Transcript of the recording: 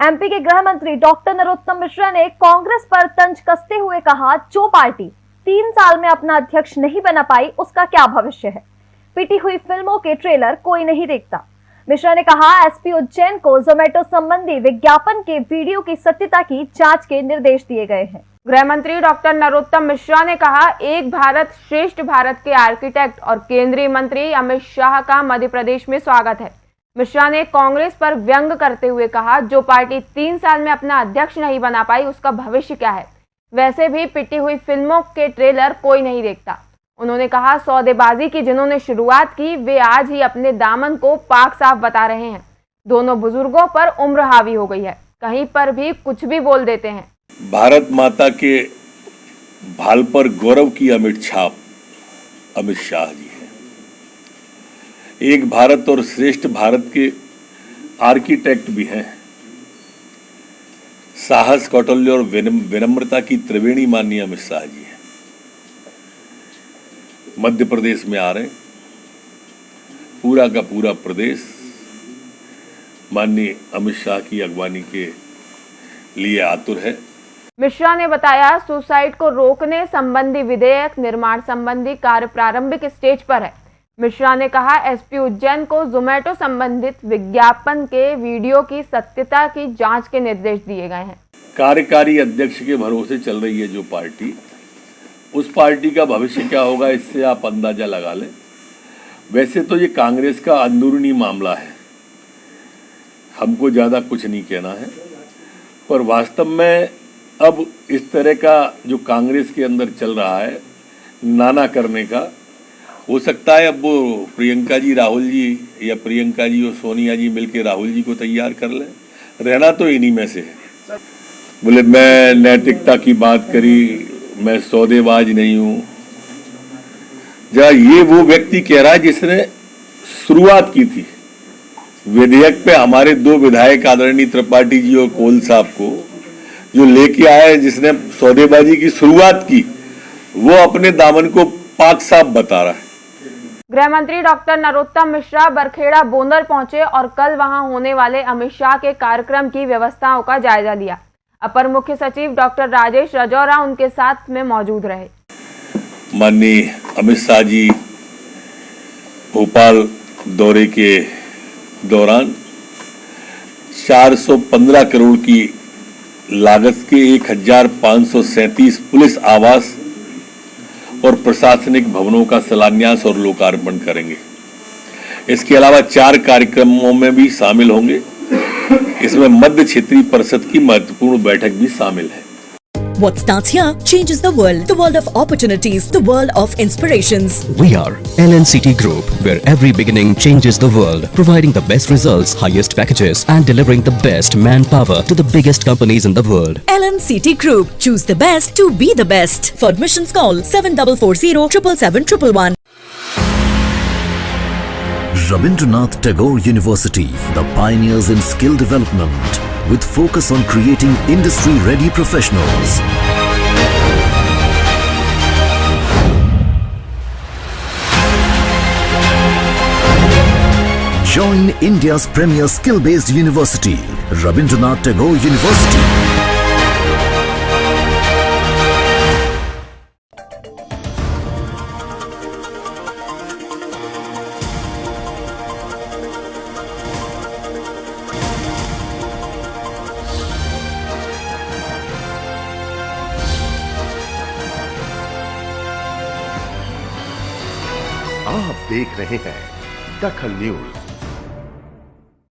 MP के गृह मंत्री डॉक्टर नरोत्तम मिश्रा ने कांग्रेस पर तंज कसते हुए कहा, जो पार्टी तीन साल में अपना अध्यक्ष नहीं बना पाई, उसका क्या भविष्य है? पिटी हुई फ़िल्मों के ट्रेलर कोई नहीं देखता। मिश्रा ने कहा, एसपी उज्जैन को जोमेटो संबंधी विज्ञापन के वीडियो की सत्यता की जाँच के निर्देश दिए गए हैं। गृह मंत्री डॉक्टर नरोत्तम मिश्रा ने कहा, एक भारत श्रेष्ठ भारत के आर्किटेक्ट और केंद्रीय मंत्री अमित शाह का मध्य प्रदेश में स्वागत है। मिश्रा ने कांग्रेस पर व्यंग करते हुए कहा, जो पार्टी तीन साल में अपना अध्यक्ष नहीं बना पाई, उसका भविष्य क्या है? वैसे भी पिटी हुई फ़िल्मों के ट्रेलर कोई नहीं देखता। उन्होंने कहा, सौदेबाजी की जिन्होंने शुरुआत की, वे आज ही अपने दामन को पाक साफ़ बता रहे हैं। दोनों बुज़ुर्गों पर उम्र हावी हो गई है। कहीं पर भी कुछ भी बोल देते हैं। भारत माता के भाल पर गौरव की अमित छाप, अमित शाह जी। एक भारत और श्रेष्ठ भारत के आर्किटेक्ट भी हैं। साहस कौटल्य और विनम्रता की त्रिवेणी माननीय अमित शाह जी हैं। मध्य प्रदेश में आ रहे पूरा का पूरा प्रदेश माननीय अमित शाह की अगवानी के लिए आतुर है। मिश्रा ने बताया, सुसाइड को रोकने संबंधी विधेयक, निर्माण संबंधी कार्य प्रारंभिक स्टेज पर है। मिश्रा ने कहा, एसपी उज्जैन को जोमेटो संबंधित विज्ञापन के वीडियो की सत्यता की जाँच के निर्देश दिए गए हैं। कार्यकारी अध्यक्ष के भरोसे चल रही है जो पार्टी। उस पार्टी का भविष्य क्या होगा, इससे आप अंदाज़ा लगा लें। वैसे तो ये कांग्रेस का अंदरूनी मामला है। हमको ज़्यादा कुछ नहीं कहना है। पर वास्तव में अब इस तरह का जो कांग्रेस के अंदर चल रहा है, नाना करने का हो सकता है अब वो प्रियंका जी, राहुल जी या प्रियंका जी और सोनिया जी मिलके राहुल जी को तैयार कर लें। रहना तो इन्हीं में से है। बोले, मैं नैतिकता की बात करी, मैं सौदेबाज नहीं हूँ। जरा ये वो व्यक्ति कह रहा है जिसने शुरुआत की थी। विधेयक पे हमारे दो विधायक आदरणीय त्रिपाठी जी और कोल साहब को जो लेके आए जिसने सौदेबाजी की शुरुआत की, वो अपने दामन को पाक साहब बता रहा है। गृह मंत्री डॉक्टर नरोत्तम मिश्रा बरखेड़ा, बोंदर पहुँचे और कल वहाँ होने वाले अमित शाह के कार्यक्रम की व्यवस्थाओं का जायजा लिया। अपर मुख्य सचिव डॉक्टर राजेश रजौरा उनके साथ में मौजूद रहे। माननीय अमित शाह जी, भोपाल दौरे के दौरान 415 करोड़ की लागत के एक पुलिस आवास और प्रशासनिक भवनों का शिलान्यास और लोकार्पण करेंगे। इसके अलावा चार कार्यक्रमों में भी शामिल होंगे। इसमें मध्य क्षेत्रीय परिषद की महत्वपूर्ण बैठक भी शामिल है। What starts here changes the world. The world of opportunities. The world of inspirations. We are LNCT Group, where every beginning changes the world. Providing the best results, highest packages and delivering the best manpower to the biggest companies in the world. LNCT Group. Choose the best to be the best. For admissions call 7440 Rabindranath Tagore University, the pioneers in skill development with focus on creating industry-ready professionals. Join India's premier skill-based university, Rabindranath Tagore University. आप देख रहे हैं दखल news.